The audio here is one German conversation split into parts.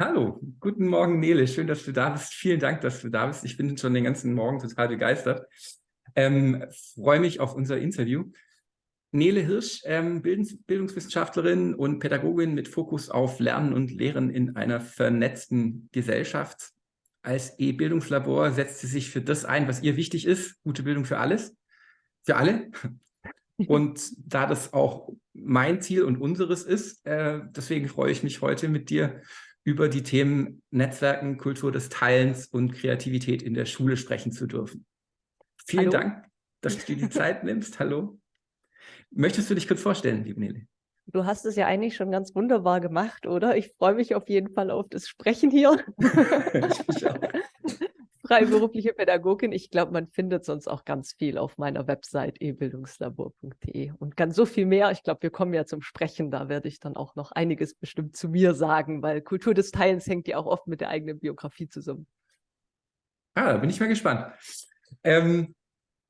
Hallo, guten Morgen Nele, schön, dass du da bist. Vielen Dank, dass du da bist. Ich bin schon den ganzen Morgen total begeistert. Ähm, freue mich auf unser Interview. Nele Hirsch, ähm, Bildungswissenschaftlerin und Pädagogin mit Fokus auf Lernen und Lehren in einer vernetzten Gesellschaft. Als E-Bildungslabor setzt sie sich für das ein, was ihr wichtig ist, gute Bildung für alles, für alle. Und da das auch mein Ziel und unseres ist, äh, deswegen freue ich mich heute mit dir über die Themen Netzwerken, Kultur des Teilens und Kreativität in der Schule sprechen zu dürfen. Vielen Hallo. Dank, dass du dir die Zeit nimmst. Hallo. Möchtest du dich kurz vorstellen, liebe Nele? Du hast es ja eigentlich schon ganz wunderbar gemacht, oder? Ich freue mich auf jeden Fall auf das Sprechen hier. ich auch freiberufliche Pädagogin. Ich glaube, man findet sonst auch ganz viel auf meiner Website ebildungslabor.de und ganz so viel mehr. Ich glaube, wir kommen ja zum Sprechen. Da werde ich dann auch noch einiges bestimmt zu mir sagen, weil Kultur des Teilens hängt ja auch oft mit der eigenen Biografie zusammen. Ah, da bin ich mal gespannt. Ähm,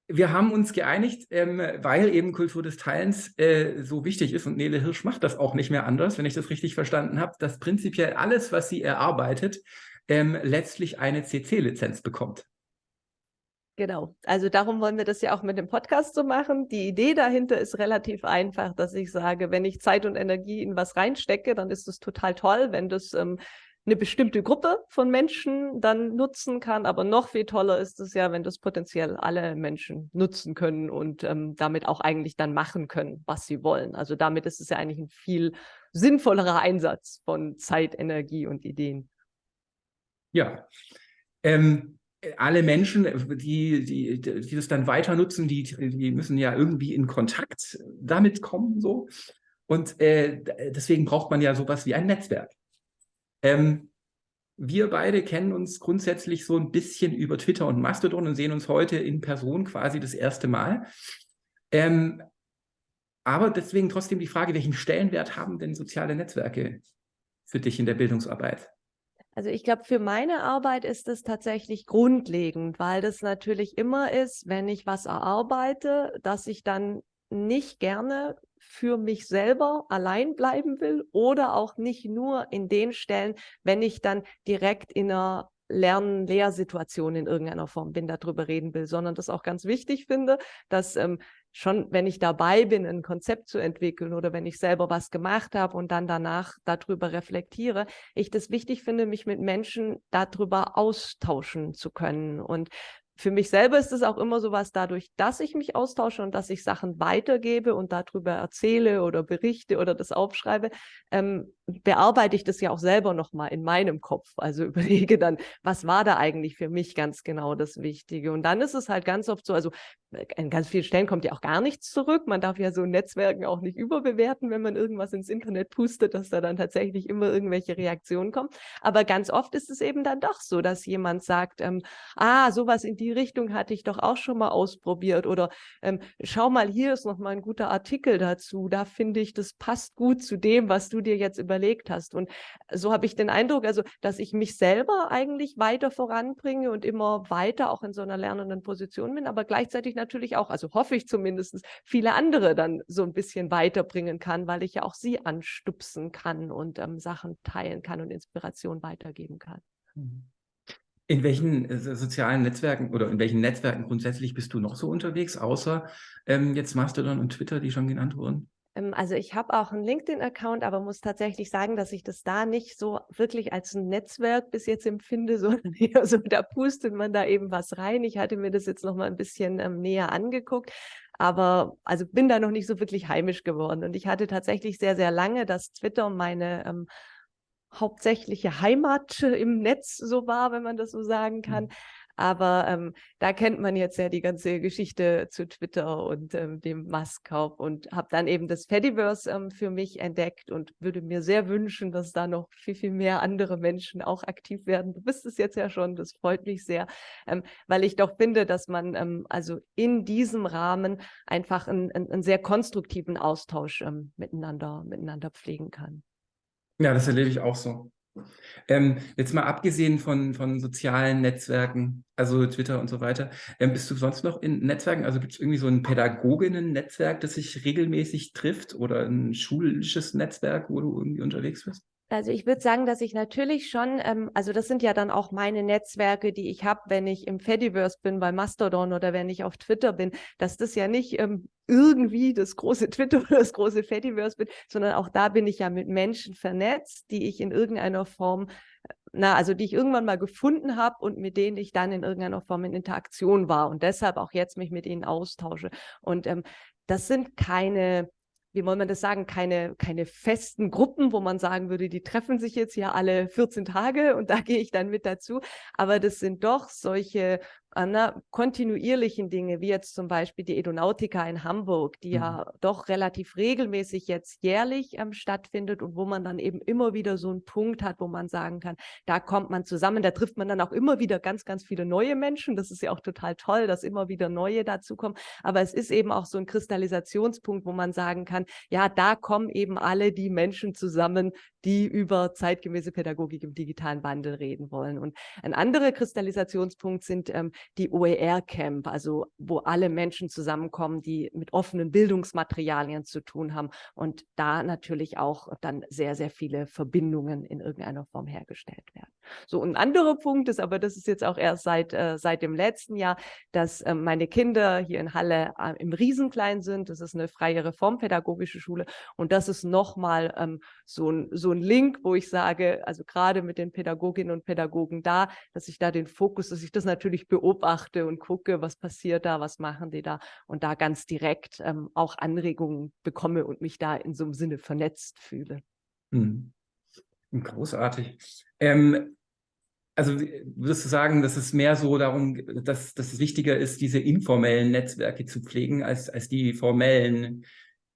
wir haben uns geeinigt, ähm, weil eben Kultur des Teilens äh, so wichtig ist und Nele Hirsch macht das auch nicht mehr anders, wenn ich das richtig verstanden habe, dass prinzipiell alles, was sie erarbeitet, ähm, letztlich eine CC-Lizenz bekommt. Genau, also darum wollen wir das ja auch mit dem Podcast so machen. Die Idee dahinter ist relativ einfach, dass ich sage, wenn ich Zeit und Energie in was reinstecke, dann ist es total toll, wenn das ähm, eine bestimmte Gruppe von Menschen dann nutzen kann. Aber noch viel toller ist es ja, wenn das potenziell alle Menschen nutzen können und ähm, damit auch eigentlich dann machen können, was sie wollen. Also damit ist es ja eigentlich ein viel sinnvollerer Einsatz von Zeit, Energie und Ideen. Ja, ähm, alle Menschen, die, die, die das dann weiter nutzen, die, die müssen ja irgendwie in Kontakt damit kommen. so. Und äh, deswegen braucht man ja sowas wie ein Netzwerk. Ähm, wir beide kennen uns grundsätzlich so ein bisschen über Twitter und Mastodon und sehen uns heute in Person quasi das erste Mal. Ähm, aber deswegen trotzdem die Frage, welchen Stellenwert haben denn soziale Netzwerke für dich in der Bildungsarbeit? Also ich glaube, für meine Arbeit ist es tatsächlich grundlegend, weil das natürlich immer ist, wenn ich was erarbeite, dass ich dann nicht gerne für mich selber allein bleiben will oder auch nicht nur in den Stellen, wenn ich dann direkt in einer Lern-Lehrsituation in irgendeiner Form bin, darüber reden will, sondern das auch ganz wichtig finde, dass ähm, schon, wenn ich dabei bin, ein Konzept zu entwickeln oder wenn ich selber was gemacht habe und dann danach darüber reflektiere, ich das wichtig finde, mich mit Menschen darüber austauschen zu können. Und für mich selber ist es auch immer so was dadurch, dass ich mich austausche und dass ich Sachen weitergebe und darüber erzähle oder berichte oder das aufschreibe, ähm, bearbeite ich das ja auch selber nochmal in meinem Kopf. Also überlege dann, was war da eigentlich für mich ganz genau das Wichtige? Und dann ist es halt ganz oft so, also an ganz vielen Stellen kommt ja auch gar nichts zurück. Man darf ja so Netzwerken auch nicht überbewerten, wenn man irgendwas ins Internet pustet, dass da dann tatsächlich immer irgendwelche Reaktionen kommen. Aber ganz oft ist es eben dann doch so, dass jemand sagt, ähm, ah, sowas in die Richtung hatte ich doch auch schon mal ausprobiert oder ähm, schau mal, hier ist noch mal ein guter Artikel dazu. Da finde ich, das passt gut zu dem, was du dir jetzt überlegt hast. Und so habe ich den Eindruck, also, dass ich mich selber eigentlich weiter voranbringe und immer weiter auch in so einer lernenden Position bin, aber gleichzeitig natürlich auch, also hoffe ich zumindest, viele andere dann so ein bisschen weiterbringen kann, weil ich ja auch sie anstupsen kann und ähm, Sachen teilen kann und Inspiration weitergeben kann. Mhm. In welchen äh, sozialen Netzwerken oder in welchen Netzwerken grundsätzlich bist du noch so unterwegs, außer ähm, jetzt Mastodon und Twitter, die schon genannt wurden? Ähm, also ich habe auch einen LinkedIn-Account, aber muss tatsächlich sagen, dass ich das da nicht so wirklich als ein Netzwerk bis jetzt empfinde, sondern eher so, da pustet man da eben was rein. Ich hatte mir das jetzt noch mal ein bisschen ähm, näher angeguckt, aber also bin da noch nicht so wirklich heimisch geworden. Und ich hatte tatsächlich sehr, sehr lange, dass Twitter meine ähm, hauptsächliche Heimat im Netz so war, wenn man das so sagen kann. Mhm. Aber ähm, da kennt man jetzt ja die ganze Geschichte zu Twitter und ähm, dem Musk-Kauf und habe dann eben das Fediverse ähm, für mich entdeckt und würde mir sehr wünschen, dass da noch viel, viel mehr andere Menschen auch aktiv werden. Du bist es jetzt ja schon, das freut mich sehr, ähm, weil ich doch finde, dass man ähm, also in diesem Rahmen einfach einen, einen sehr konstruktiven Austausch ähm, miteinander, miteinander pflegen kann. Ja, das erlebe ich auch so. Ähm, jetzt mal abgesehen von, von sozialen Netzwerken, also Twitter und so weiter, ähm, bist du sonst noch in Netzwerken? Also gibt es irgendwie so ein Pädagoginnen-Netzwerk, das sich regelmäßig trifft oder ein schulisches Netzwerk, wo du irgendwie unterwegs bist? Also ich würde sagen, dass ich natürlich schon, ähm, also das sind ja dann auch meine Netzwerke, die ich habe, wenn ich im Fediverse bin, bei Mastodon oder wenn ich auf Twitter bin, dass das ja nicht ähm, irgendwie das große Twitter oder das große Fediverse bin, sondern auch da bin ich ja mit Menschen vernetzt, die ich in irgendeiner Form, na, also die ich irgendwann mal gefunden habe und mit denen ich dann in irgendeiner Form in Interaktion war und deshalb auch jetzt mich mit ihnen austausche. Und ähm, das sind keine wie wollen man das sagen, keine, keine festen Gruppen, wo man sagen würde, die treffen sich jetzt ja alle 14 Tage und da gehe ich dann mit dazu. Aber das sind doch solche na, kontinuierlichen Dinge, wie jetzt zum Beispiel die Edonautica in Hamburg, die mhm. ja doch relativ regelmäßig jetzt jährlich ähm, stattfindet und wo man dann eben immer wieder so einen Punkt hat, wo man sagen kann, da kommt man zusammen, da trifft man dann auch immer wieder ganz, ganz viele neue Menschen. Das ist ja auch total toll, dass immer wieder neue dazukommen. Aber es ist eben auch so ein Kristallisationspunkt, wo man sagen kann, ja, da kommen eben alle die Menschen zusammen, die über zeitgemäße Pädagogik im digitalen Wandel reden wollen. Und ein anderer Kristallisationspunkt sind ähm, die OER-Camp, also wo alle Menschen zusammenkommen, die mit offenen Bildungsmaterialien zu tun haben und da natürlich auch dann sehr, sehr viele Verbindungen in irgendeiner Form hergestellt werden. So, ein anderer Punkt ist, aber das ist jetzt auch erst seit, äh, seit dem letzten Jahr, dass äh, meine Kinder hier in Halle äh, im Riesenklein sind. Das ist eine freie reformpädagogische Schule und das ist nochmal ähm, so, ein, so ein Link, wo ich sage, also gerade mit den Pädagoginnen und Pädagogen da, dass ich da den Fokus, dass ich das natürlich beobachte, beobachte und gucke, was passiert da, was machen die da und da ganz direkt ähm, auch Anregungen bekomme und mich da in so einem Sinne vernetzt fühle. Hm. Großartig. Ähm, also würdest du sagen, dass es mehr so darum, dass, dass es wichtiger ist, diese informellen Netzwerke zu pflegen, als, als die formellen,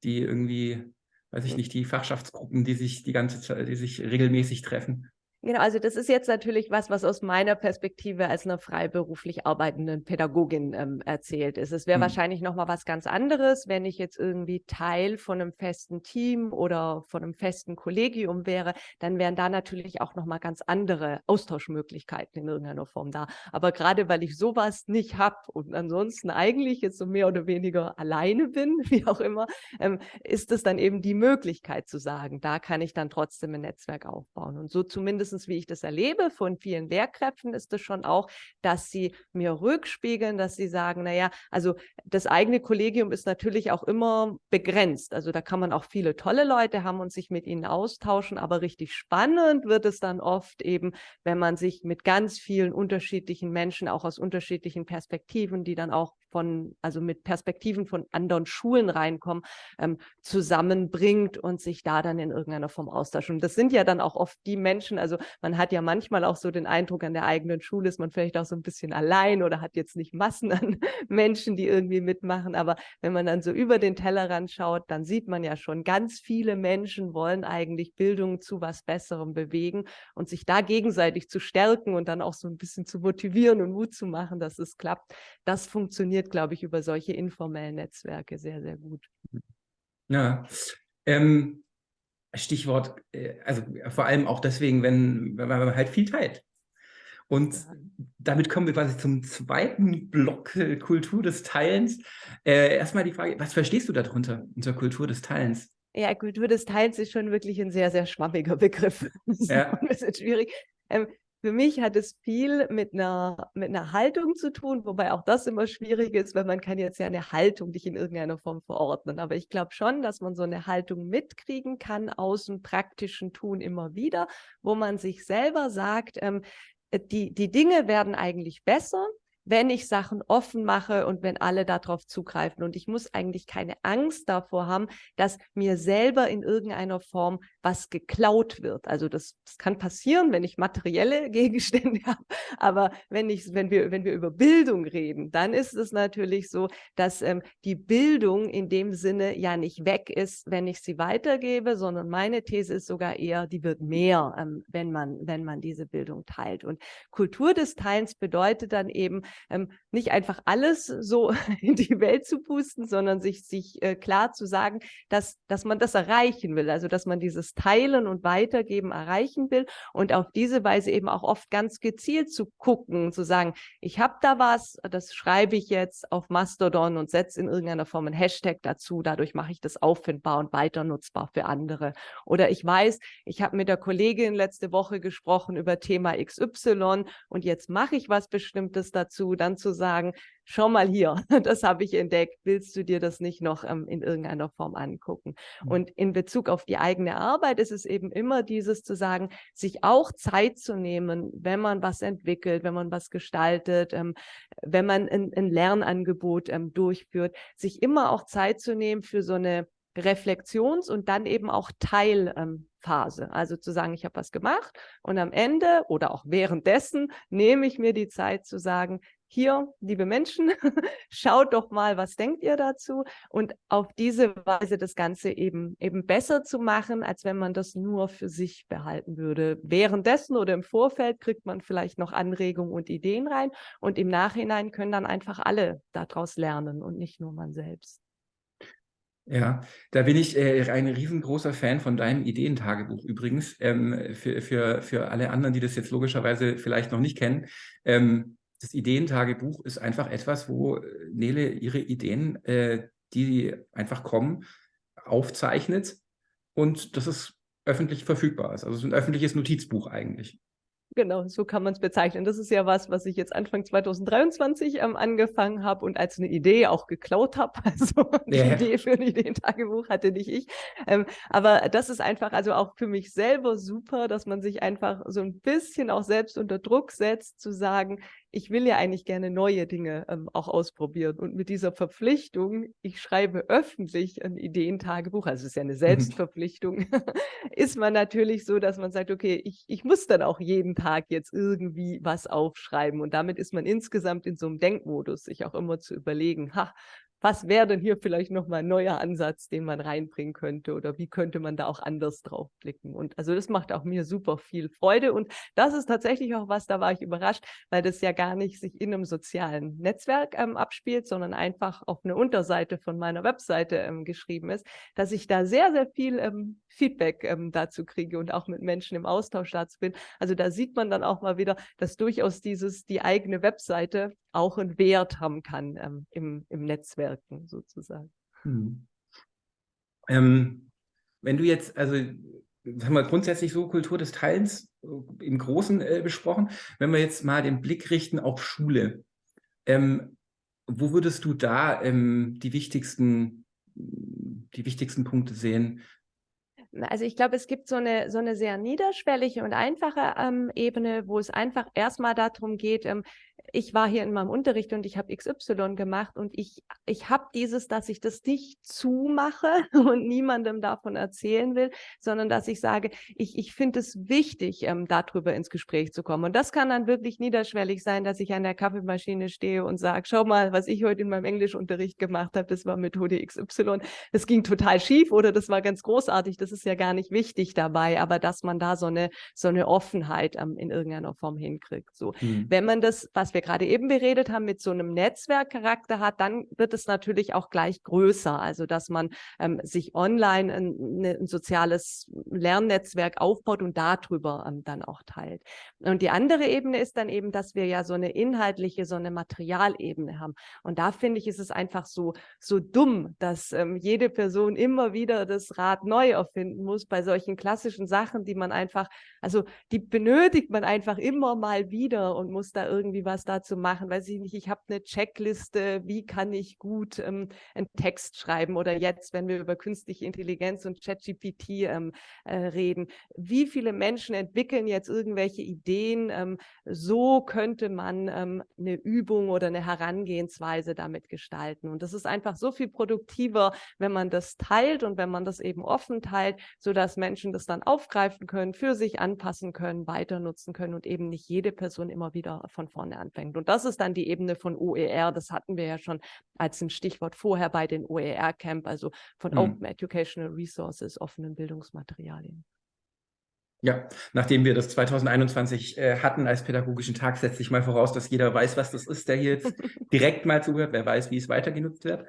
die irgendwie, weiß ich nicht, die Fachschaftsgruppen, die sich die ganze Zeit, die sich regelmäßig treffen? Genau, also das ist jetzt natürlich was, was aus meiner Perspektive als einer freiberuflich arbeitenden Pädagogin ähm, erzählt ist. Es wäre mhm. wahrscheinlich nochmal was ganz anderes, wenn ich jetzt irgendwie Teil von einem festen Team oder von einem festen Kollegium wäre, dann wären da natürlich auch nochmal ganz andere Austauschmöglichkeiten in irgendeiner Form da. Aber gerade weil ich sowas nicht habe und ansonsten eigentlich jetzt so mehr oder weniger alleine bin, wie auch immer, ähm, ist es dann eben die Möglichkeit zu sagen, da kann ich dann trotzdem ein Netzwerk aufbauen. Und so zumindest wie ich das erlebe von vielen Lehrkräften, ist es schon auch, dass sie mir rückspiegeln, dass sie sagen, naja, also das eigene Kollegium ist natürlich auch immer begrenzt. Also da kann man auch viele tolle Leute haben und sich mit ihnen austauschen, aber richtig spannend wird es dann oft eben, wenn man sich mit ganz vielen unterschiedlichen Menschen, auch aus unterschiedlichen Perspektiven, die dann auch von, also mit Perspektiven von anderen Schulen reinkommen, ähm, zusammenbringt und sich da dann in irgendeiner Form austauscht. Und das sind ja dann auch oft die Menschen, also man hat ja manchmal auch so den Eindruck, an der eigenen Schule ist man vielleicht auch so ein bisschen allein oder hat jetzt nicht Massen an Menschen, die irgendwie mitmachen. Aber wenn man dann so über den Tellerrand schaut, dann sieht man ja schon, ganz viele Menschen wollen eigentlich Bildung zu was Besserem bewegen und sich da gegenseitig zu stärken und dann auch so ein bisschen zu motivieren und Mut zu machen, dass es klappt. Das funktioniert funktioniert, glaube ich, über solche informellen Netzwerke sehr, sehr gut. Ja, ähm, Stichwort, äh, also vor allem auch deswegen, wenn, wenn man halt viel teilt. Und ja. damit kommen wir quasi zum zweiten Block äh, Kultur des Teilens. Äh, erstmal die Frage, was verstehst du darunter, unter Kultur des Teilens? Ja, Kultur des Teilens ist schon wirklich ein sehr, sehr schwammiger Begriff. Das ist ja. ein bisschen schwierig. Ähm, für mich hat es viel mit einer, mit einer Haltung zu tun, wobei auch das immer schwierig ist, weil man kann jetzt ja eine Haltung nicht in irgendeiner Form verordnen. Aber ich glaube schon, dass man so eine Haltung mitkriegen kann aus dem praktischen Tun immer wieder, wo man sich selber sagt, ähm, die, die Dinge werden eigentlich besser, wenn ich Sachen offen mache und wenn alle darauf zugreifen. Und ich muss eigentlich keine Angst davor haben, dass mir selber in irgendeiner Form was geklaut wird. Also das, das kann passieren, wenn ich materielle Gegenstände habe. Aber wenn, ich, wenn, wir, wenn wir über Bildung reden, dann ist es natürlich so, dass ähm, die Bildung in dem Sinne ja nicht weg ist, wenn ich sie weitergebe, sondern meine These ist sogar eher, die wird mehr, ähm, wenn, man, wenn man diese Bildung teilt. Und Kultur des Teilens bedeutet dann eben, ähm, nicht einfach alles so in die Welt zu pusten, sondern sich, sich äh, klar zu sagen, dass, dass man das erreichen will, also dass man dieses Teilen und Weitergeben erreichen will und auf diese Weise eben auch oft ganz gezielt zu gucken, zu sagen, ich habe da was, das schreibe ich jetzt auf Mastodon und setze in irgendeiner Form einen Hashtag dazu, dadurch mache ich das auffindbar und weiter nutzbar für andere. Oder ich weiß, ich habe mit der Kollegin letzte Woche gesprochen über Thema XY und jetzt mache ich was Bestimmtes dazu, dann zu sagen, schau mal hier, das habe ich entdeckt, willst du dir das nicht noch ähm, in irgendeiner Form angucken? Mhm. Und in Bezug auf die eigene Arbeit ist es eben immer dieses zu sagen, sich auch Zeit zu nehmen, wenn man was entwickelt, wenn man was gestaltet, ähm, wenn man ein, ein Lernangebot ähm, durchführt, sich immer auch Zeit zu nehmen für so eine Reflexions- und dann eben auch Teilphase. also zu sagen, ich habe was gemacht und am Ende oder auch währenddessen nehme ich mir die Zeit zu sagen, hier, liebe Menschen, schaut doch mal, was denkt ihr dazu? Und auf diese Weise das Ganze eben, eben besser zu machen, als wenn man das nur für sich behalten würde. Währenddessen oder im Vorfeld kriegt man vielleicht noch Anregungen und Ideen rein und im Nachhinein können dann einfach alle daraus lernen und nicht nur man selbst. Ja, da bin ich äh, ein riesengroßer Fan von deinem Ideentagebuch übrigens. Ähm, für, für, für alle anderen, die das jetzt logischerweise vielleicht noch nicht kennen. Ähm, das Ideentagebuch ist einfach etwas, wo äh, Nele ihre Ideen, äh, die einfach kommen, aufzeichnet und das ist öffentlich verfügbar ist. Also es ist ein öffentliches Notizbuch eigentlich. Genau, so kann man es bezeichnen. Das ist ja was, was ich jetzt Anfang 2023 ähm, angefangen habe und als eine Idee auch geklaut habe. Also die yeah. Idee für ein Ideentagebuch hatte nicht ich. Ähm, aber das ist einfach also auch für mich selber super, dass man sich einfach so ein bisschen auch selbst unter Druck setzt, zu sagen, ich will ja eigentlich gerne neue Dinge ähm, auch ausprobieren. Und mit dieser Verpflichtung, ich schreibe öffentlich ein Ideentagebuch, also es ist ja eine mhm. Selbstverpflichtung, ist man natürlich so, dass man sagt, okay, ich, ich muss dann auch jeden Tag jetzt irgendwie was aufschreiben. Und damit ist man insgesamt in so einem Denkmodus, sich auch immer zu überlegen, ha, was wäre denn hier vielleicht nochmal ein neuer Ansatz, den man reinbringen könnte oder wie könnte man da auch anders drauf blicken. Und also das macht auch mir super viel Freude und das ist tatsächlich auch was, da war ich überrascht, weil das ja gar nicht sich in einem sozialen Netzwerk ähm, abspielt, sondern einfach auf eine Unterseite von meiner Webseite ähm, geschrieben ist, dass ich da sehr, sehr viel ähm, Feedback ähm, dazu kriege und auch mit Menschen im Austausch dazu bin. Also da sieht man dann auch mal wieder, dass durchaus dieses, die eigene Webseite auch einen Wert haben kann ähm, im, im Netzwerken sozusagen. Hm. Ähm, wenn du jetzt, also haben wir grundsätzlich so Kultur des Teilens äh, im Großen äh, besprochen, wenn wir jetzt mal den Blick richten auf Schule, ähm, wo würdest du da ähm, die wichtigsten die wichtigsten Punkte sehen, also ich glaube, es gibt so eine, so eine sehr niederschwellige und einfache ähm, Ebene, wo es einfach erstmal darum geht, ähm, ich war hier in meinem Unterricht und ich habe XY gemacht und ich, ich habe dieses, dass ich das nicht zumache und niemandem davon erzählen will, sondern dass ich sage, ich, ich finde es wichtig, ähm, darüber ins Gespräch zu kommen. Und das kann dann wirklich niederschwellig sein, dass ich an der Kaffeemaschine stehe und sage, schau mal, was ich heute in meinem Englischunterricht gemacht habe, das war Methode XY. Das ging total schief oder das war ganz großartig. Das ist ja gar nicht wichtig dabei, aber dass man da so eine, so eine Offenheit ähm, in irgendeiner Form hinkriegt. So, mhm. wenn man das, was wir gerade eben beredet haben, mit so einem Netzwerkcharakter hat, dann wird es natürlich auch gleich größer. Also dass man ähm, sich online ein, ne, ein, soziales Lernnetzwerk aufbaut und darüber ähm, dann auch teilt. Und die andere Ebene ist dann eben, dass wir ja so eine inhaltliche, so eine Materialebene haben. Und da finde ich, ist es einfach so, so dumm, dass ähm, jede Person immer wieder das Rad neu erfinden muss bei solchen klassischen Sachen, die man einfach, also die benötigt man einfach immer mal wieder und muss da irgendwie was dazu machen, weiß ich nicht, ich habe eine Checkliste, wie kann ich gut ähm, einen Text schreiben oder jetzt, wenn wir über künstliche Intelligenz und ChatGPT ähm, äh, reden, wie viele Menschen entwickeln jetzt irgendwelche Ideen, ähm, so könnte man ähm, eine Übung oder eine Herangehensweise damit gestalten. Und das ist einfach so viel produktiver, wenn man das teilt und wenn man das eben offen teilt, sodass Menschen das dann aufgreifen können, für sich anpassen können, weiter nutzen können und eben nicht jede Person immer wieder von vorne anfängt anfängt. Und das ist dann die Ebene von OER. Das hatten wir ja schon als ein Stichwort vorher bei den OER-Camp, also von mhm. Open Educational Resources, offenen Bildungsmaterialien. Ja, nachdem wir das 2021 äh, hatten als pädagogischen Tag, setze ich mal voraus, dass jeder weiß, was das ist, der hier jetzt direkt mal zuhört, wer weiß, wie es weiter genutzt wird.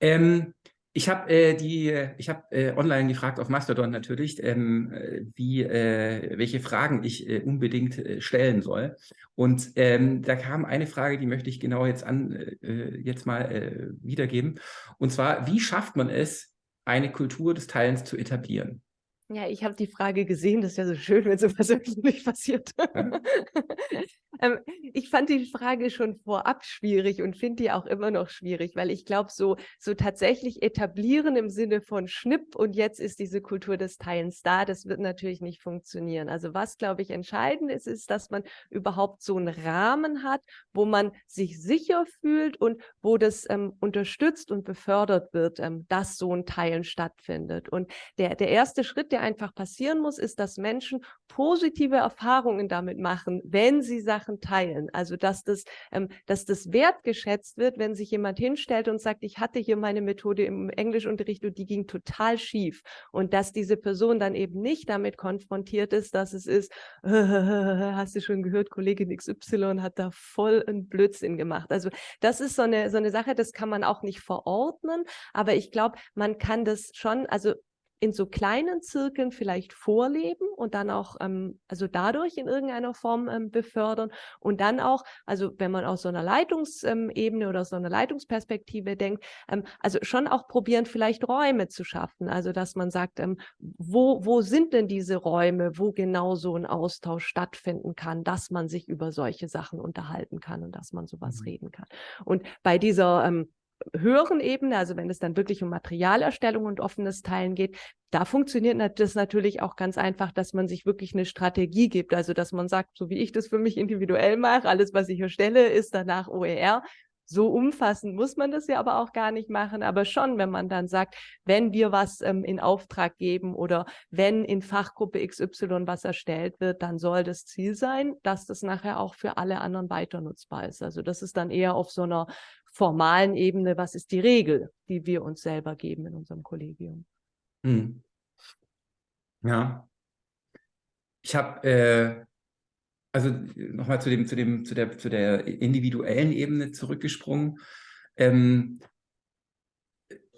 Ähm, ich habe äh, die, ich habe äh, online gefragt auf Mastodon natürlich, ähm, wie, äh, welche Fragen ich äh, unbedingt äh, stellen soll. Und ähm, da kam eine Frage, die möchte ich genau jetzt an, äh, jetzt mal wiedergeben. Und zwar, wie schafft man es, eine Kultur des Teilens zu etablieren? Ja, ich habe die Frage gesehen, das ist ja so schön, wenn sowas wirklich passiert. Ja. ähm, ich fand die Frage schon vorab schwierig und finde die auch immer noch schwierig, weil ich glaube, so, so tatsächlich etablieren im Sinne von Schnipp und jetzt ist diese Kultur des Teilens da, das wird natürlich nicht funktionieren. Also was, glaube ich, entscheidend ist, ist, dass man überhaupt so einen Rahmen hat, wo man sich sicher fühlt und wo das ähm, unterstützt und befördert wird, ähm, dass so ein Teilen stattfindet. Und der, der erste Schritt, der der einfach passieren muss, ist, dass Menschen positive Erfahrungen damit machen, wenn sie Sachen teilen. Also dass das, ähm, dass das wertgeschätzt wird, wenn sich jemand hinstellt und sagt, ich hatte hier meine Methode im Englischunterricht und die ging total schief. Und dass diese Person dann eben nicht damit konfrontiert ist, dass es ist, hast du schon gehört, Kollegin XY hat da voll einen Blödsinn gemacht. Also das ist so eine, so eine Sache, das kann man auch nicht verordnen, aber ich glaube, man kann das schon, also in so kleinen Zirkeln vielleicht vorleben und dann auch, ähm, also dadurch in irgendeiner Form ähm, befördern und dann auch, also wenn man aus so einer Leitungsebene oder so einer Leitungsperspektive denkt, ähm, also schon auch probieren, vielleicht Räume zu schaffen, also dass man sagt, ähm, wo, wo sind denn diese Räume, wo genau so ein Austausch stattfinden kann, dass man sich über solche Sachen unterhalten kann und dass man sowas mhm. reden kann. Und bei dieser ähm, höheren Ebene, also wenn es dann wirklich um Materialerstellung und offenes Teilen geht, da funktioniert das natürlich auch ganz einfach, dass man sich wirklich eine Strategie gibt. Also dass man sagt, so wie ich das für mich individuell mache, alles, was ich erstelle, ist danach OER. So umfassend muss man das ja aber auch gar nicht machen, aber schon, wenn man dann sagt, wenn wir was ähm, in Auftrag geben oder wenn in Fachgruppe XY was erstellt wird, dann soll das Ziel sein, dass das nachher auch für alle anderen weiter nutzbar ist. Also das ist dann eher auf so einer formalen Ebene, was ist die Regel, die wir uns selber geben in unserem Kollegium. Hm. Ja. Ich habe, äh, also nochmal zu dem, zu dem, zu der, zu der individuellen Ebene zurückgesprungen. Ähm,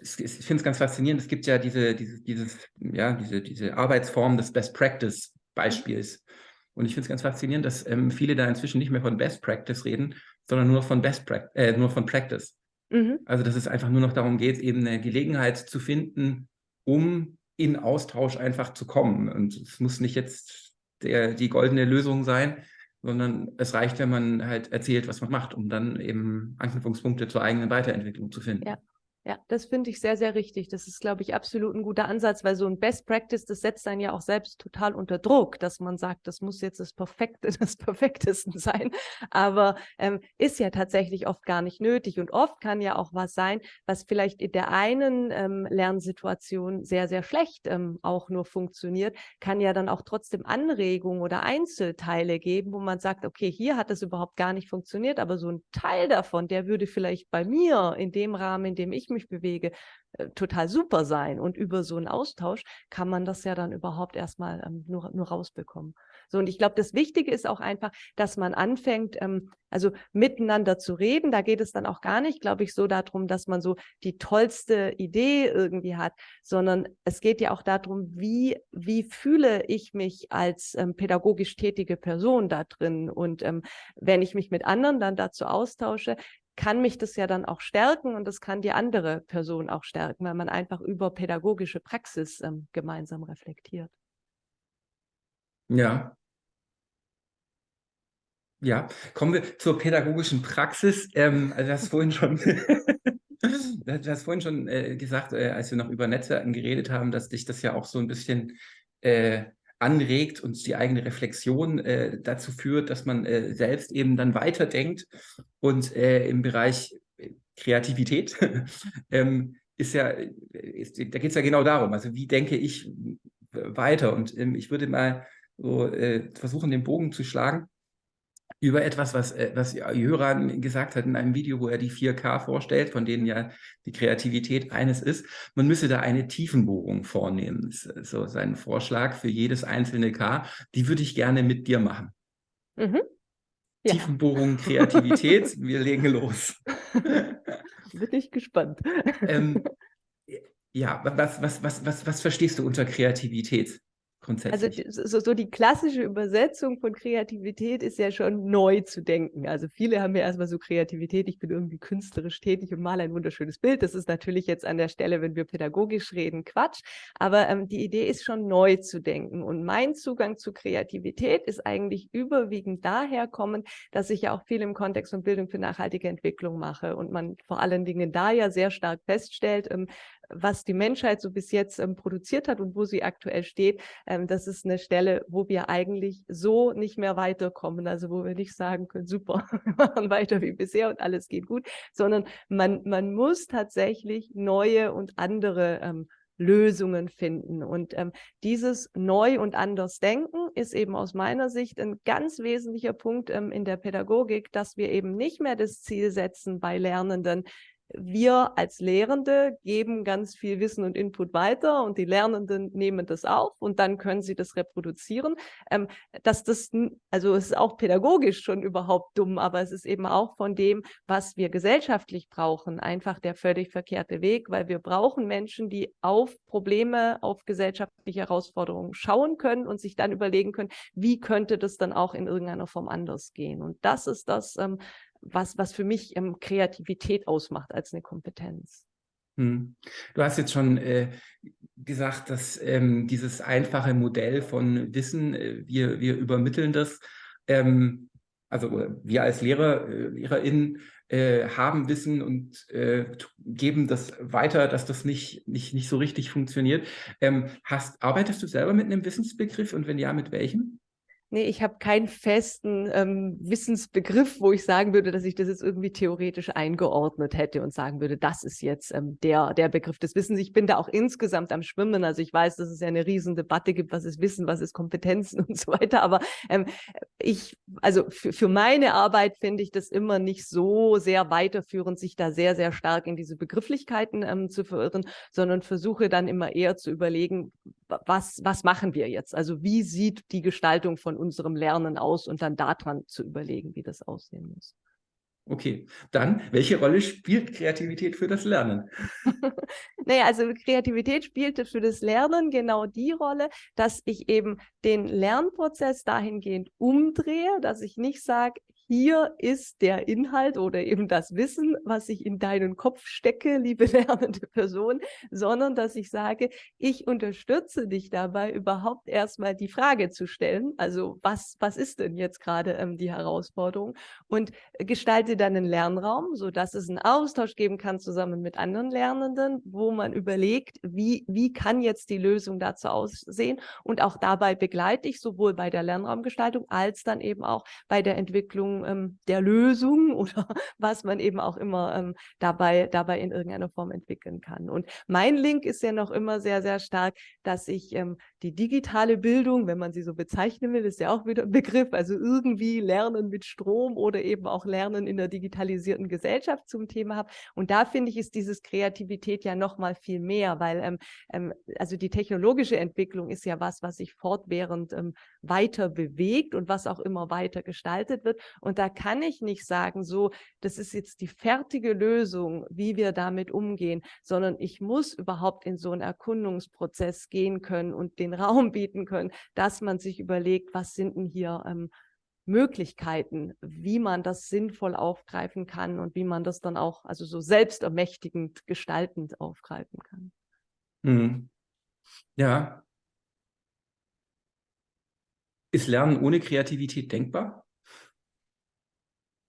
ich finde es ganz faszinierend. Es gibt ja diese, diese, dieses, ja, diese, diese Arbeitsform des Best Practice Beispiels. Und ich finde es ganz faszinierend, dass ähm, viele da inzwischen nicht mehr von Best Practice reden, sondern nur von Best Practice, äh, nur von Practice. Mhm. Also dass es einfach nur noch darum geht, eben eine Gelegenheit zu finden, um in Austausch einfach zu kommen. Und es muss nicht jetzt der, die goldene Lösung sein, sondern es reicht, wenn man halt erzählt, was man macht, um dann eben Anknüpfungspunkte zur eigenen Weiterentwicklung zu finden. Ja. Ja, das finde ich sehr, sehr richtig. Das ist, glaube ich, absolut ein guter Ansatz, weil so ein Best Practice, das setzt einen ja auch selbst total unter Druck, dass man sagt, das muss jetzt das Perfekte, das Perfektesten sein. Aber ähm, ist ja tatsächlich oft gar nicht nötig. Und oft kann ja auch was sein, was vielleicht in der einen ähm, Lernsituation sehr, sehr schlecht ähm, auch nur funktioniert, kann ja dann auch trotzdem Anregungen oder Einzelteile geben, wo man sagt, okay, hier hat das überhaupt gar nicht funktioniert, aber so ein Teil davon, der würde vielleicht bei mir in dem Rahmen, in dem ich mich bewege, äh, total super sein. Und über so einen Austausch kann man das ja dann überhaupt erstmal ähm, nur, nur rausbekommen. So, und ich glaube, das Wichtige ist auch einfach, dass man anfängt, ähm, also miteinander zu reden. Da geht es dann auch gar nicht, glaube ich, so darum, dass man so die tollste Idee irgendwie hat, sondern es geht ja auch darum, wie, wie fühle ich mich als ähm, pädagogisch tätige Person da drin. Und ähm, wenn ich mich mit anderen dann dazu austausche, kann mich das ja dann auch stärken und das kann die andere Person auch stärken, weil man einfach über pädagogische Praxis ähm, gemeinsam reflektiert. Ja. Ja, kommen wir zur pädagogischen Praxis. Ähm, also das vorhin schon, du hast vorhin schon äh, gesagt, äh, als wir noch über Netzwerken geredet haben, dass dich das ja auch so ein bisschen äh, anregt und die eigene Reflexion äh, dazu führt, dass man äh, selbst eben dann weiterdenkt. Und äh, im Bereich Kreativität ähm, ist ja, ist, da geht es ja genau darum, also wie denke ich weiter? Und ähm, ich würde mal so äh, versuchen, den Bogen zu schlagen. Über etwas, was, äh, was Jöran gesagt hat in einem Video, wo er die 4K vorstellt, von denen ja die Kreativität eines ist. Man müsse da eine Tiefenbohrung vornehmen. Das ist so sein Vorschlag für jedes einzelne K. Die würde ich gerne mit dir machen. Mhm. Ja. Tiefenbohrung, Kreativität, wir legen los. Bin ich gespannt. ähm, ja, was, was, was, was, was verstehst du unter Kreativität? Grundsätzlich. Also so, so, die klassische Übersetzung von Kreativität ist ja schon neu zu denken. Also viele haben ja erstmal so Kreativität, ich bin irgendwie künstlerisch tätig und male ein wunderschönes Bild. Das ist natürlich jetzt an der Stelle, wenn wir pädagogisch reden, Quatsch. Aber ähm, die Idee ist schon neu zu denken. Und mein Zugang zu Kreativität ist eigentlich überwiegend daher kommend, dass ich ja auch viel im Kontext von Bildung für nachhaltige Entwicklung mache und man vor allen Dingen da ja sehr stark feststellt, ähm, was die Menschheit so bis jetzt ähm, produziert hat und wo sie aktuell steht, ähm, das ist eine Stelle, wo wir eigentlich so nicht mehr weiterkommen. Also wo wir nicht sagen können, super, wir machen weiter wie bisher und alles geht gut, sondern man, man muss tatsächlich neue und andere ähm, Lösungen finden. Und ähm, dieses Neu- und Andersdenken ist eben aus meiner Sicht ein ganz wesentlicher Punkt ähm, in der Pädagogik, dass wir eben nicht mehr das Ziel setzen bei Lernenden, wir als Lehrende geben ganz viel Wissen und Input weiter und die Lernenden nehmen das auf und dann können sie das reproduzieren. Ähm, dass das, also es ist auch pädagogisch schon überhaupt dumm, aber es ist eben auch von dem, was wir gesellschaftlich brauchen, einfach der völlig verkehrte Weg, weil wir brauchen Menschen, die auf Probleme, auf gesellschaftliche Herausforderungen schauen können und sich dann überlegen können, wie könnte das dann auch in irgendeiner Form anders gehen. Und das ist das, ähm, was, was für mich ähm, Kreativität ausmacht als eine Kompetenz. Hm. Du hast jetzt schon äh, gesagt, dass ähm, dieses einfache Modell von Wissen, äh, wir, wir übermitteln das, ähm, also wir als Lehrer, äh, LehrerInnen äh, haben Wissen und äh, geben das weiter, dass das nicht, nicht, nicht so richtig funktioniert. Ähm, hast, arbeitest du selber mit einem Wissensbegriff und wenn ja, mit welchem? Nee, ich habe keinen festen ähm, Wissensbegriff, wo ich sagen würde, dass ich das jetzt irgendwie theoretisch eingeordnet hätte und sagen würde, das ist jetzt ähm, der, der Begriff des Wissens. Ich bin da auch insgesamt am Schwimmen. Also ich weiß, dass es ja eine riesen Debatte gibt, was ist Wissen, was ist Kompetenzen und so weiter. Aber ähm, ich, also für, für meine Arbeit finde ich das immer nicht so sehr weiterführend, sich da sehr, sehr stark in diese Begrifflichkeiten ähm, zu verirren, sondern versuche dann immer eher zu überlegen, was, was machen wir jetzt? Also wie sieht die Gestaltung von unserem Lernen aus und dann daran zu überlegen, wie das aussehen muss. Okay, dann, welche Rolle spielt Kreativität für das Lernen? naja, also Kreativität spielte für das Lernen genau die Rolle, dass ich eben den Lernprozess dahingehend umdrehe, dass ich nicht sage, hier ist der Inhalt oder eben das Wissen, was ich in deinen Kopf stecke, liebe lernende Person, sondern dass ich sage, ich unterstütze dich dabei, überhaupt erstmal die Frage zu stellen, also was, was ist denn jetzt gerade ähm, die Herausforderung? Und gestalte dann einen Lernraum, sodass es einen Austausch geben kann zusammen mit anderen Lernenden, wo man überlegt, wie, wie kann jetzt die Lösung dazu aussehen? Und auch dabei begleite ich sowohl bei der Lernraumgestaltung als dann eben auch bei der Entwicklung ähm, der Lösung oder was man eben auch immer ähm, dabei, dabei in irgendeiner Form entwickeln kann. Und mein Link ist ja noch immer sehr, sehr stark, dass ich ähm, die digitale Bildung, wenn man sie so bezeichnen will, ist ja auch wieder ein Begriff, also irgendwie Lernen mit Strom oder eben auch Lernen in der digitalisierten Gesellschaft zum Thema habe. Und da finde ich, ist dieses Kreativität ja noch mal viel mehr, weil ähm, ähm, also die technologische Entwicklung ist ja was, was sich fortwährend ähm, weiter bewegt und was auch immer weiter gestaltet wird. Und da kann ich nicht sagen, so, das ist jetzt die fertige Lösung, wie wir damit umgehen, sondern ich muss überhaupt in so einen Erkundungsprozess gehen können und den Raum bieten können, dass man sich überlegt, was sind denn hier ähm, Möglichkeiten, wie man das sinnvoll aufgreifen kann und wie man das dann auch, also so selbstermächtigend gestaltend aufgreifen kann. Mhm. Ja. Ist Lernen ohne Kreativität denkbar?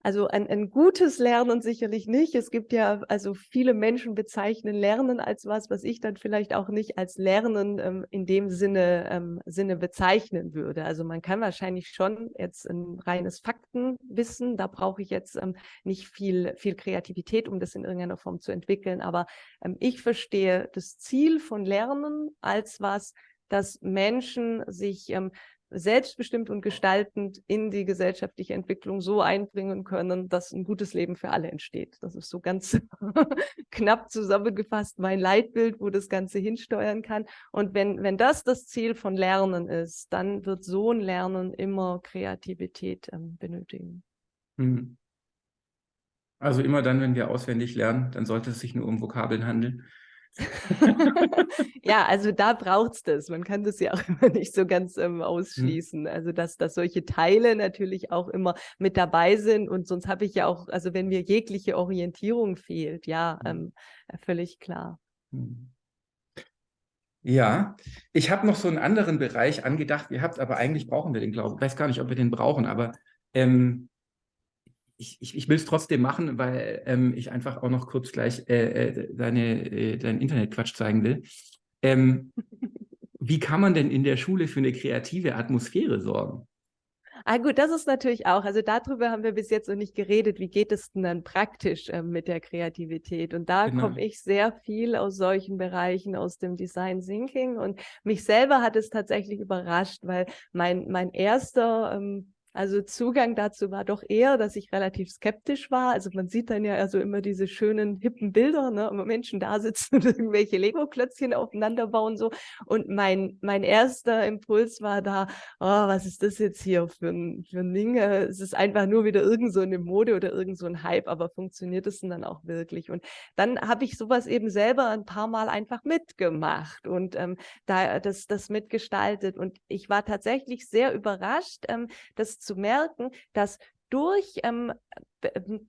Also ein, ein gutes Lernen sicherlich nicht. Es gibt ja, also viele Menschen bezeichnen Lernen als was, was ich dann vielleicht auch nicht als Lernen ähm, in dem Sinne, ähm, Sinne bezeichnen würde. Also man kann wahrscheinlich schon jetzt ein reines Faktenwissen, da brauche ich jetzt ähm, nicht viel, viel Kreativität, um das in irgendeiner Form zu entwickeln. Aber ähm, ich verstehe das Ziel von Lernen als was, dass Menschen sich ähm, selbstbestimmt und gestaltend in die gesellschaftliche Entwicklung so einbringen können, dass ein gutes Leben für alle entsteht. Das ist so ganz knapp zusammengefasst mein Leitbild, wo das Ganze hinsteuern kann. Und wenn, wenn das das Ziel von Lernen ist, dann wird so ein Lernen immer Kreativität ähm, benötigen. Mhm. Also immer dann, wenn wir auswendig lernen, dann sollte es sich nur um Vokabeln handeln. ja, also da braucht es das. Man kann das ja auch immer nicht so ganz ähm, hm. ausschließen. Also dass, dass solche Teile natürlich auch immer mit dabei sind und sonst habe ich ja auch, also wenn mir jegliche Orientierung fehlt, ja, hm. ähm, völlig klar. Hm. Ja, ich habe noch so einen anderen Bereich angedacht Ihr habt, aber eigentlich brauchen wir den, glaube ich. Ich weiß gar nicht, ob wir den brauchen, aber ähm, ich, ich, ich will es trotzdem machen, weil ähm, ich einfach auch noch kurz gleich äh, äh deine, äh, deinen Internetquatsch zeigen will. Ähm, wie kann man denn in der Schule für eine kreative Atmosphäre sorgen? Ah gut, das ist natürlich auch, also darüber haben wir bis jetzt noch nicht geredet, wie geht es denn dann praktisch äh, mit der Kreativität? Und da genau. komme ich sehr viel aus solchen Bereichen, aus dem Design Thinking und mich selber hat es tatsächlich überrascht, weil mein, mein erster ähm, also Zugang dazu war doch eher, dass ich relativ skeptisch war. Also man sieht dann ja also immer diese schönen, hippen Bilder, ne, wo Menschen da sitzen und irgendwelche Lego-Klötzchen aufeinander bauen so. Und mein, mein erster Impuls war da, oh, was ist das jetzt hier für ein, für ein Ding? Es ist einfach nur wieder irgend so eine Mode oder irgend so ein Hype, aber funktioniert es denn dann auch wirklich? Und dann habe ich sowas eben selber ein paar Mal einfach mitgemacht und ähm, da das, das mitgestaltet. Und ich war tatsächlich sehr überrascht, ähm, dass zu merken, dass durch, ähm,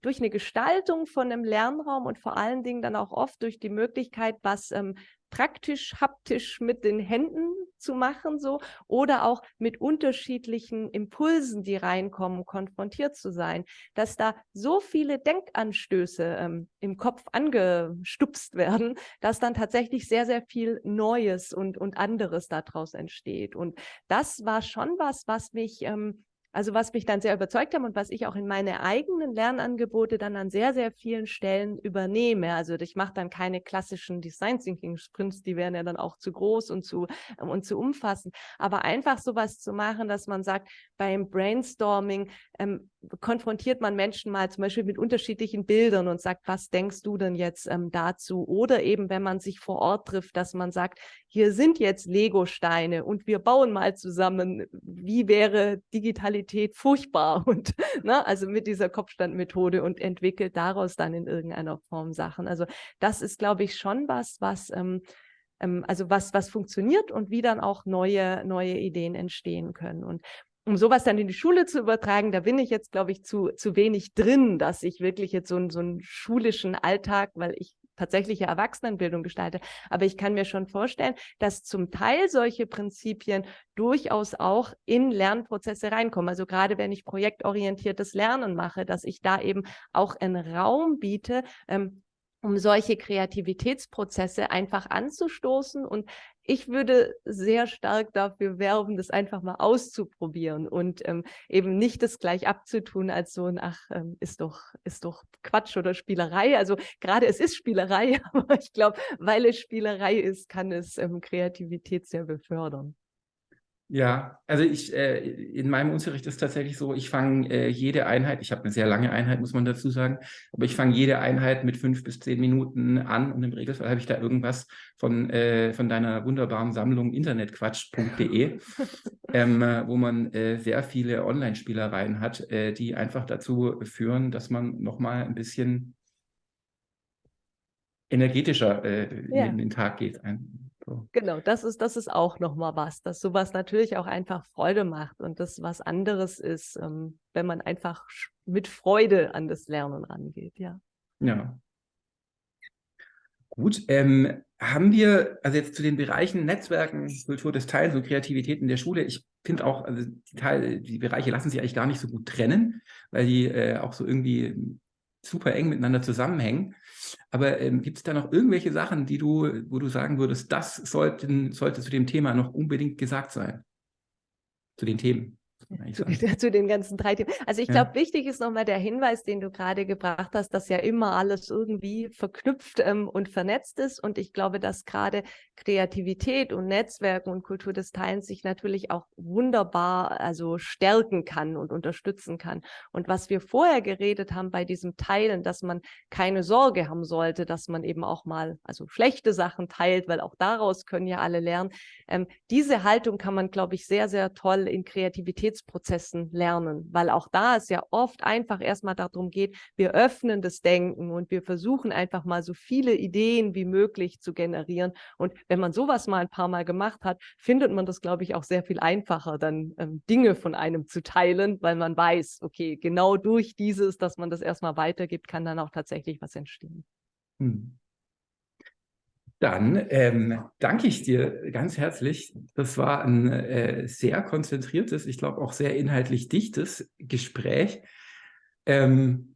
durch eine Gestaltung von einem Lernraum und vor allen Dingen dann auch oft durch die Möglichkeit, was ähm, praktisch, haptisch mit den Händen zu machen, so oder auch mit unterschiedlichen Impulsen, die reinkommen, konfrontiert zu sein, dass da so viele Denkanstöße ähm, im Kopf angestupst werden, dass dann tatsächlich sehr, sehr viel Neues und, und anderes daraus entsteht. Und das war schon was, was mich ähm, also was mich dann sehr überzeugt haben und was ich auch in meine eigenen Lernangebote dann an sehr, sehr vielen Stellen übernehme. Also ich mache dann keine klassischen Design Thinking Sprints, die wären ja dann auch zu groß und zu, und zu umfassend. Aber einfach sowas zu machen, dass man sagt, beim Brainstorming ähm, konfrontiert man Menschen mal zum Beispiel mit unterschiedlichen Bildern und sagt, was denkst du denn jetzt ähm, dazu? Oder eben, wenn man sich vor Ort trifft, dass man sagt, hier sind jetzt Lego-Steine und wir bauen mal zusammen, wie wäre Digitalität furchtbar? Und ne, also mit dieser Kopfstandmethode und entwickelt daraus dann in irgendeiner Form Sachen. Also das ist, glaube ich, schon was, was ähm, ähm, also was, was funktioniert und wie dann auch neue, neue Ideen entstehen können. Und um sowas dann in die Schule zu übertragen, da bin ich jetzt, glaube ich, zu, zu wenig drin, dass ich wirklich jetzt so, so einen schulischen Alltag, weil ich tatsächliche Erwachsenenbildung gestalte. Aber ich kann mir schon vorstellen, dass zum Teil solche Prinzipien durchaus auch in Lernprozesse reinkommen. Also gerade wenn ich projektorientiertes Lernen mache, dass ich da eben auch einen Raum biete, ähm, um solche Kreativitätsprozesse einfach anzustoßen. Und ich würde sehr stark dafür werben, das einfach mal auszuprobieren und ähm, eben nicht das gleich abzutun als so ein, ach, ähm, ist doch, ist doch Quatsch oder Spielerei. Also gerade es ist Spielerei, aber ich glaube, weil es Spielerei ist, kann es ähm, Kreativität sehr befördern. Ja, also ich, äh, in meinem Unterricht ist tatsächlich so, ich fange äh, jede Einheit, ich habe eine sehr lange Einheit, muss man dazu sagen, aber ich fange jede Einheit mit fünf bis zehn Minuten an und im Regelfall habe ich da irgendwas von, äh, von deiner wunderbaren Sammlung internetquatsch.de, ähm, wo man äh, sehr viele Online-Spielereien hat, äh, die einfach dazu führen, dass man nochmal ein bisschen energetischer äh, ja. in den Tag geht. Ein, so. Genau, das ist, das ist auch nochmal was, dass sowas natürlich auch einfach Freude macht und das was anderes ist, ähm, wenn man einfach mit Freude an das Lernen rangeht, ja. Ja. Gut, ähm, haben wir, also jetzt zu den Bereichen Netzwerken, Kultur des Teils und Kreativität in der Schule, ich finde auch, also die, Teil, die Bereiche lassen sich eigentlich gar nicht so gut trennen, weil die äh, auch so irgendwie super eng miteinander zusammenhängen. Aber ähm, gibt es da noch irgendwelche Sachen, die du, wo du sagen würdest, das sollten, sollte zu dem Thema noch unbedingt gesagt sein? Zu den Themen. Zu, zu, den ganzen drei Themen. Also ich glaube, ja. wichtig ist nochmal der Hinweis, den du gerade gebracht hast, dass ja immer alles irgendwie verknüpft ähm, und vernetzt ist. Und ich glaube, dass gerade Kreativität und Netzwerken und Kultur des Teilens sich natürlich auch wunderbar also stärken kann und unterstützen kann. Und was wir vorher geredet haben bei diesem Teilen, dass man keine Sorge haben sollte, dass man eben auch mal also schlechte Sachen teilt, weil auch daraus können ja alle lernen. Ähm, diese Haltung kann man, glaube ich, sehr, sehr toll in Kreativitätsprozessen lernen, weil auch da es ja oft einfach erstmal darum geht, wir öffnen das Denken und wir versuchen einfach mal so viele Ideen wie möglich zu generieren. Und wenn man sowas mal ein paar Mal gemacht hat, findet man das, glaube ich, auch sehr viel einfacher, dann ähm, Dinge von einem zu teilen, weil man weiß, okay, genau durch dieses, dass man das erstmal weitergibt, kann dann auch tatsächlich was entstehen. Hm. Dann ähm, danke ich dir ganz herzlich. Das war ein äh, sehr konzentriertes, ich glaube auch sehr inhaltlich dichtes Gespräch. Ähm,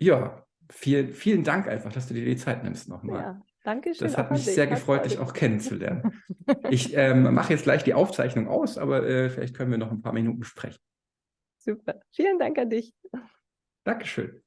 ja, viel, vielen Dank einfach, dass du dir die Zeit nimmst nochmal. Ja, danke schön. Das hat mich sehr gefreut, dich auch kennenzulernen. ich ähm, mache jetzt gleich die Aufzeichnung aus, aber äh, vielleicht können wir noch ein paar Minuten sprechen. Super. Vielen Dank an dich. Dankeschön.